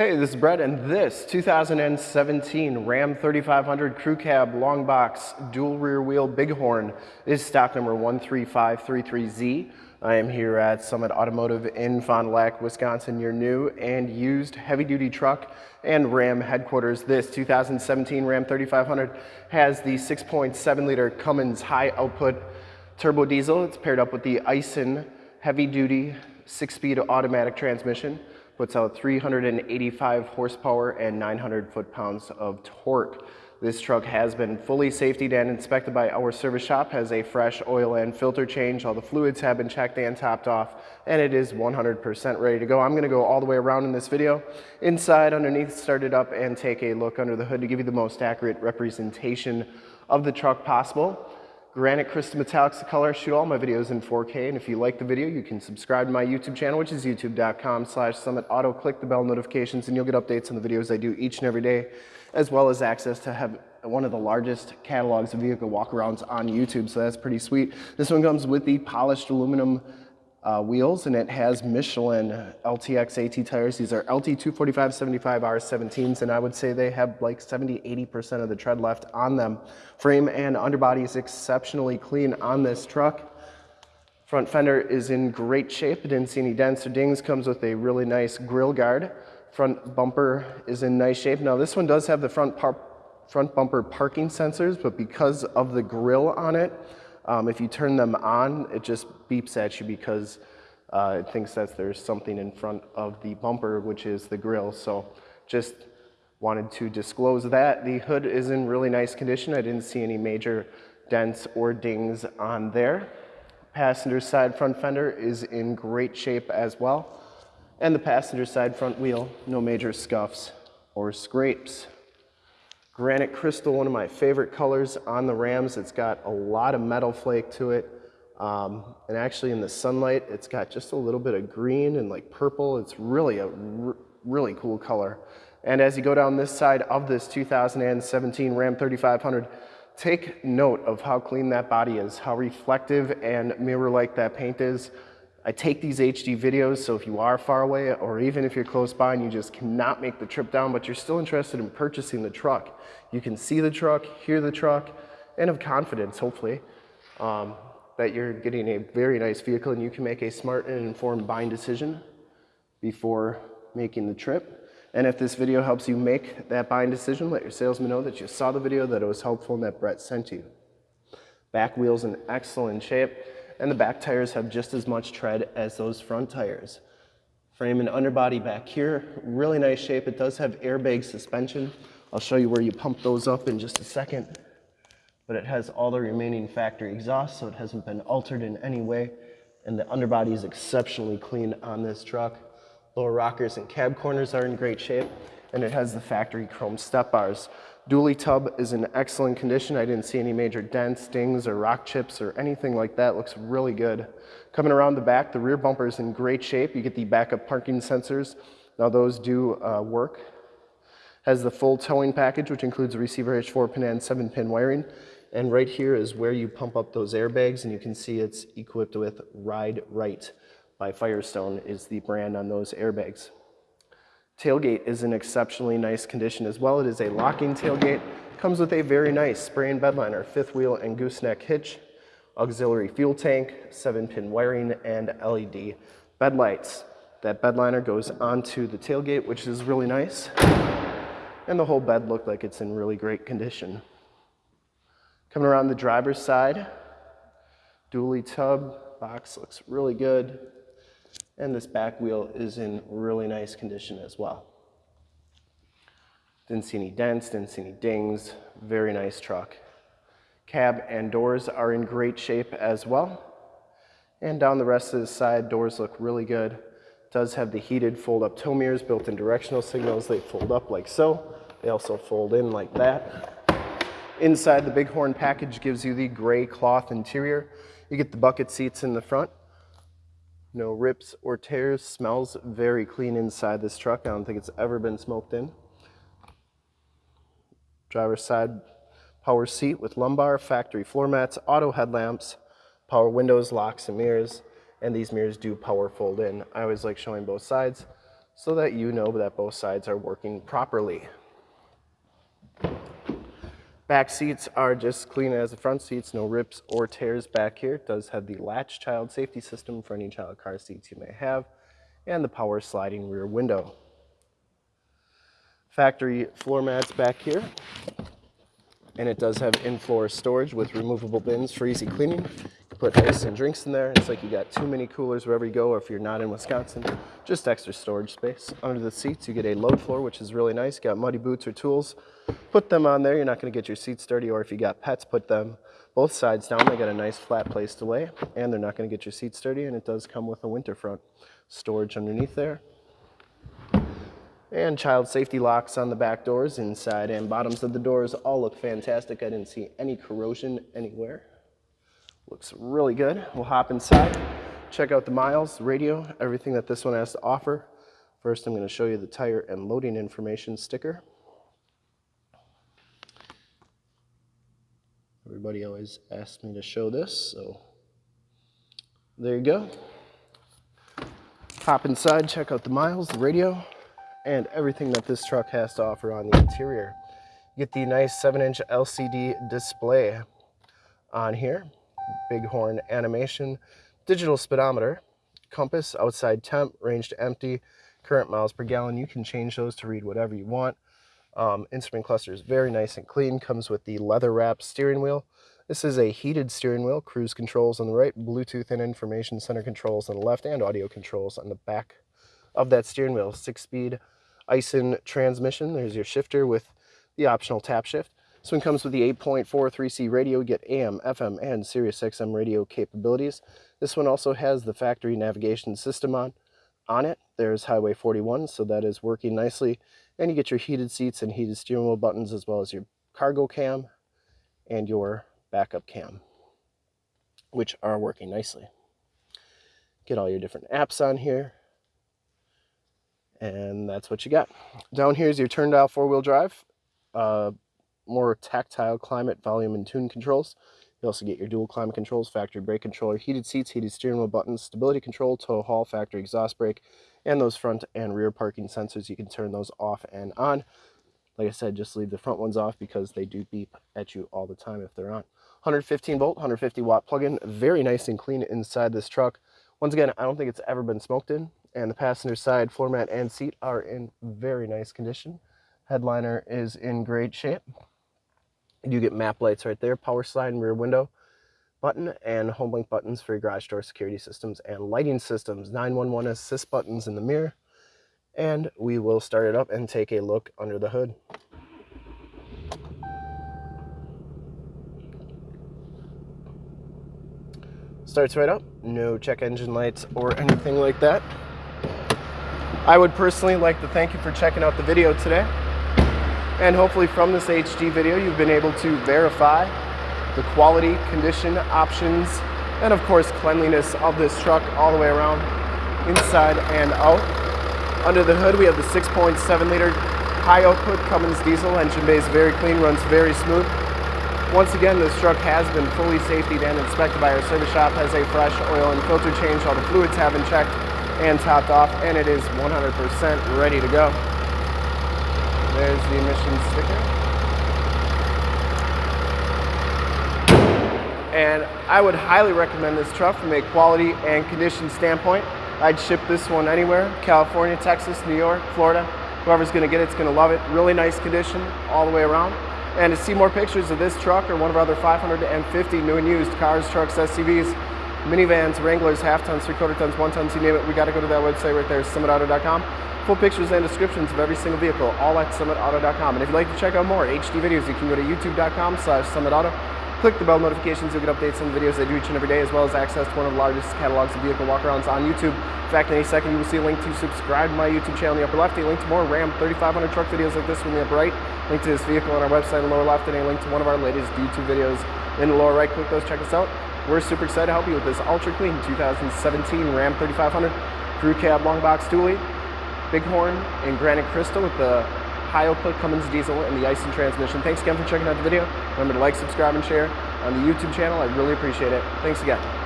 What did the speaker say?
Hey, this is Brett, and this 2017 Ram 3500 Crew Cab Long Box Dual Rear Wheel Bighorn is stock number 13533Z. I am here at Summit Automotive in Fond du Lac, Wisconsin, your new and used heavy-duty truck and Ram headquarters. This 2017 Ram 3500 has the 6.7-liter Cummins high-output turbo diesel. It's paired up with the Aisin heavy-duty six-speed automatic transmission puts out 385 horsepower and 900 foot-pounds of torque. This truck has been fully safetied and inspected by our service shop, has a fresh oil and filter change. All the fluids have been checked and topped off, and it is 100% ready to go. I'm gonna go all the way around in this video, inside, underneath, start it up, and take a look under the hood to give you the most accurate representation of the truck possible. Granite Crystal Metallics the color. Shoot all my videos in 4K. And if you like the video, you can subscribe to my YouTube channel, which is youtube.com slash summit auto. Click the bell notifications and you'll get updates on the videos I do each and every day, as well as access to have one of the largest catalogs of vehicle walkarounds on YouTube. So that's pretty sweet. This one comes with the polished aluminum uh, wheels and it has Michelin LTX AT tires. These are LT 245 75 R17s and I would say they have like 70 80% of the tread left on them. Frame and underbody is exceptionally clean on this truck. Front fender is in great shape. didn't see any dents or dings. Comes with a really nice grill guard. Front bumper is in nice shape. Now this one does have the front, front bumper parking sensors, but because of the grill on it, um, if you turn them on, it just beeps at you because uh, it thinks that there's something in front of the bumper, which is the grill. So just wanted to disclose that. The hood is in really nice condition. I didn't see any major dents or dings on there. Passenger side front fender is in great shape as well. And the passenger side front wheel, no major scuffs or scrapes. Granite Crystal, one of my favorite colors on the Rams. It's got a lot of metal flake to it. Um, and actually in the sunlight, it's got just a little bit of green and like purple. It's really a really cool color. And as you go down this side of this 2017 Ram 3500, take note of how clean that body is, how reflective and mirror-like that paint is. I take these HD videos, so if you are far away or even if you're close by and you just cannot make the trip down, but you're still interested in purchasing the truck, you can see the truck, hear the truck, and have confidence, hopefully, um, that you're getting a very nice vehicle and you can make a smart and informed buying decision before making the trip. And if this video helps you make that buying decision, let your salesman know that you saw the video, that it was helpful, and that Brett sent you. Back wheels in excellent shape and the back tires have just as much tread as those front tires. Frame and underbody back here, really nice shape. It does have airbag suspension. I'll show you where you pump those up in just a second. But it has all the remaining factory exhaust, so it hasn't been altered in any way. And the underbody is exceptionally clean on this truck. Lower rockers and cab corners are in great shape. And it has the factory chrome step bars. Dually tub is in excellent condition. I didn't see any major dents, dings, or rock chips or anything like that. Looks really good. Coming around the back, the rear bumper is in great shape. You get the backup parking sensors. Now those do uh, work. Has the full towing package, which includes a receiver hitch, 4-pin and 7-pin wiring. And right here is where you pump up those airbags, and you can see it's equipped with Ride-Rite by Firestone is the brand on those airbags. Tailgate is in exceptionally nice condition as well. It is a locking tailgate. Comes with a very nice spray and bed liner, fifth wheel and gooseneck hitch, auxiliary fuel tank, seven pin wiring, and LED bed lights. That bed liner goes onto the tailgate, which is really nice. And the whole bed looked like it's in really great condition. Coming around the driver's side, dually tub, box looks really good and this back wheel is in really nice condition as well. Didn't see any dents, didn't see any dings, very nice truck. Cab and doors are in great shape as well. And down the rest of the side, doors look really good. Does have the heated fold-up tow mirrors, built-in directional signals. They fold up like so. They also fold in like that. Inside the Bighorn package gives you the gray cloth interior. You get the bucket seats in the front no rips or tears. Smells very clean inside this truck. I don't think it's ever been smoked in. Driver's side power seat with lumbar, factory floor mats, auto headlamps, power windows, locks, and mirrors. And these mirrors do power fold in. I always like showing both sides so that you know that both sides are working properly. Back seats are just clean as the front seats, no rips or tears back here. It does have the latch child safety system for any child car seats you may have, and the power sliding rear window. Factory floor mats back here, and it does have in-floor storage with removable bins for easy cleaning put ice and drinks in there. It's like you got too many coolers wherever you go, or if you're not in Wisconsin, just extra storage space. Under the seats, you get a load floor, which is really nice. You got muddy boots or tools, put them on there. You're not gonna get your seats dirty, or if you got pets, put them both sides down. They got a nice flat place to lay, and they're not gonna get your seats dirty, and it does come with a winter front storage underneath there. And child safety locks on the back doors, inside and bottoms of the doors all look fantastic. I didn't see any corrosion anywhere. Looks really good. We'll hop inside, check out the miles, radio, everything that this one has to offer. First, I'm going to show you the tire and loading information sticker. Everybody always asks me to show this, so there you go. Hop inside, check out the miles, the radio, and everything that this truck has to offer on the interior. Get the nice 7-inch LCD display on here. Bighorn animation, digital speedometer, compass, outside temp, range to empty, current miles per gallon. You can change those to read whatever you want. Um, instrument cluster is very nice and clean, comes with the leather wrap steering wheel. This is a heated steering wheel, cruise controls on the right, Bluetooth and information center controls on the left, and audio controls on the back of that steering wheel. Six-speed Aisin transmission. There's your shifter with the optional tap shift. This one comes with the 8.43C radio, you get AM, FM, and Sirius XM radio capabilities. This one also has the factory navigation system on, on it. There's Highway 41, so that is working nicely. And you get your heated seats and heated steering wheel buttons, as well as your cargo cam and your backup cam, which are working nicely. Get all your different apps on here. And that's what you got. Down here is your turn dial four-wheel drive. Uh, more tactile climate, volume, and tune controls. You also get your dual climate controls, factory brake controller, heated seats, heated steering wheel buttons, stability control, tow haul, factory exhaust brake, and those front and rear parking sensors. You can turn those off and on. Like I said, just leave the front ones off because they do beep at you all the time if they're on. 115 volt, 150 watt plug-in, very nice and clean inside this truck. Once again, I don't think it's ever been smoked in, and the passenger side floor mat and seat are in very nice condition. Headliner is in great shape. You get map lights right there, power slide and rear window button, and HomeLink buttons for your garage door security systems and lighting systems, 911 assist buttons in the mirror. And we will start it up and take a look under the hood. Starts right up, no check engine lights or anything like that. I would personally like to thank you for checking out the video today. And hopefully from this HD video, you've been able to verify the quality, condition, options, and of course cleanliness of this truck all the way around, inside and out. Under the hood, we have the 6.7 liter high output Cummins diesel. Engine bay is very clean, runs very smooth. Once again, this truck has been fully safetied and inspected by our service shop, has a fresh oil and filter change, all the fluids have been checked and topped off, and it is 100% ready to go. There's the emissions sticker. And I would highly recommend this truck from a quality and condition standpoint. I'd ship this one anywhere, California, Texas, New York, Florida. Whoever's gonna get it's gonna love it. Really nice condition all the way around. And to see more pictures of this truck or one of our other 550 new and used cars, trucks, SUVs, minivans, Wranglers, half tons, three quarter tons, one tons, you name it, we gotta go to that website right there, summitauto.com. Full pictures and descriptions of every single vehicle, all at summitauto.com. And if you'd like to check out more HD videos, you can go to youtube.com slash summitauto. Click the bell notifications, you'll get updates on the videos I do each and every day, as well as access to one of the largest catalogs of vehicle walkarounds on YouTube. In fact, in any second, you will see a link to subscribe to my YouTube channel in the upper left, a link to more Ram 3500 truck videos like this one in the upper right, link to this vehicle on our website in the lower left, and a link to one of our latest YouTube videos in the lower right. Click those, check us out. We're super excited to help you with this ultra clean 2017 Ram 3500 crew cab long box dually. Bighorn and granite crystal with the high output Cummins diesel and the Aisin transmission. Thanks again for checking out the video. Remember to like, subscribe, and share on the YouTube channel. I really appreciate it. Thanks again.